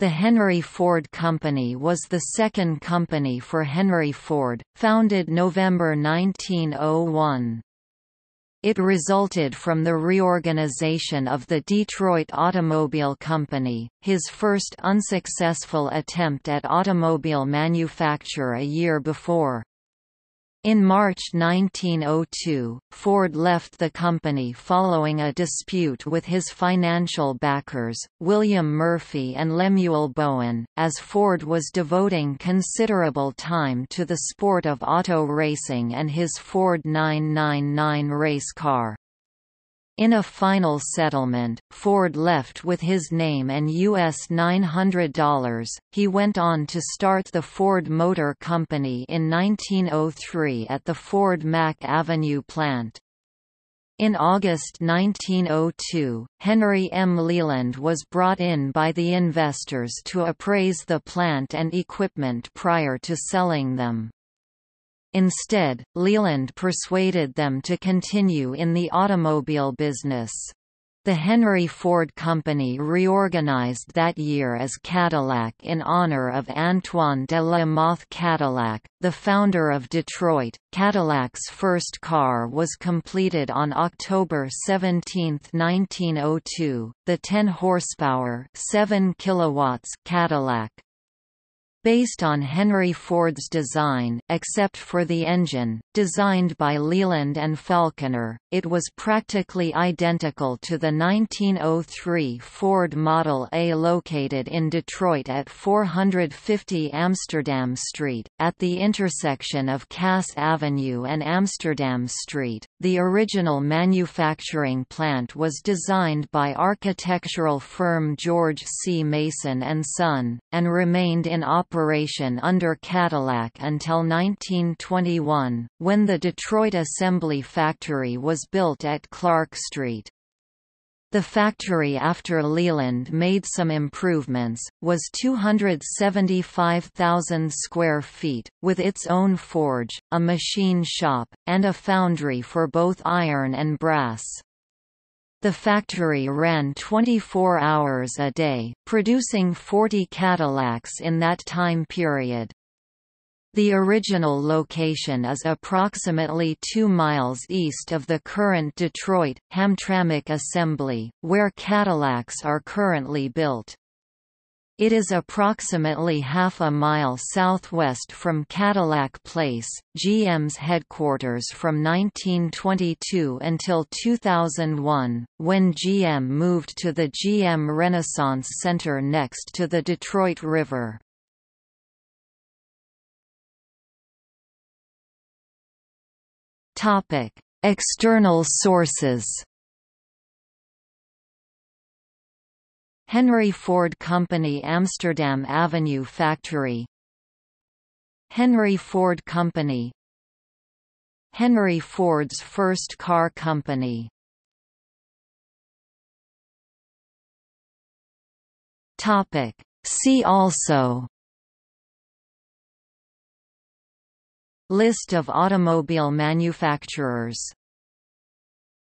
The Henry Ford Company was the second company for Henry Ford, founded November 1901. It resulted from the reorganization of the Detroit Automobile Company, his first unsuccessful attempt at automobile manufacture a year before. In March 1902, Ford left the company following a dispute with his financial backers, William Murphy and Lemuel Bowen, as Ford was devoting considerable time to the sport of auto racing and his Ford 999 race car. In a final settlement, Ford left with his name and US $900. He went on to start the Ford Motor Company in 1903 at the Ford Mack Avenue plant. In August 1902, Henry M. Leland was brought in by the investors to appraise the plant and equipment prior to selling them. Instead, Leland persuaded them to continue in the automobile business. The Henry Ford Company reorganized that year as Cadillac in honor of Antoine de la Mothe Cadillac, the founder of Detroit. Cadillac's first car was completed on October 17, 1902, the 10 horsepower, 7 kilowatts Cadillac. Based on Henry Ford's design, except for the engine, designed by Leland and Faulconer, it was practically identical to the 1903 Ford Model A located in Detroit at 450 Amsterdam Street, at the intersection of Cass Avenue and Amsterdam Street. The original manufacturing plant was designed by architectural firm George C. Mason and Son, and remained in operation operation under Cadillac until 1921, when the Detroit Assembly Factory was built at Clark Street. The factory after Leland made some improvements, was 275,000 square feet, with its own forge, a machine shop, and a foundry for both iron and brass. The factory ran 24 hours a day, producing 40 Cadillacs in that time period. The original location is approximately 2 miles east of the current Detroit, Hamtramck Assembly, where Cadillacs are currently built. It is approximately half a mile southwest from Cadillac Place, GM's headquarters from 1922 until 2001, when GM moved to the GM Renaissance Center next to the Detroit River. External sources Henry Ford Company Amsterdam Avenue Factory. Henry Ford Company. Henry Ford's first car company. Topic. See also. List of automobile manufacturers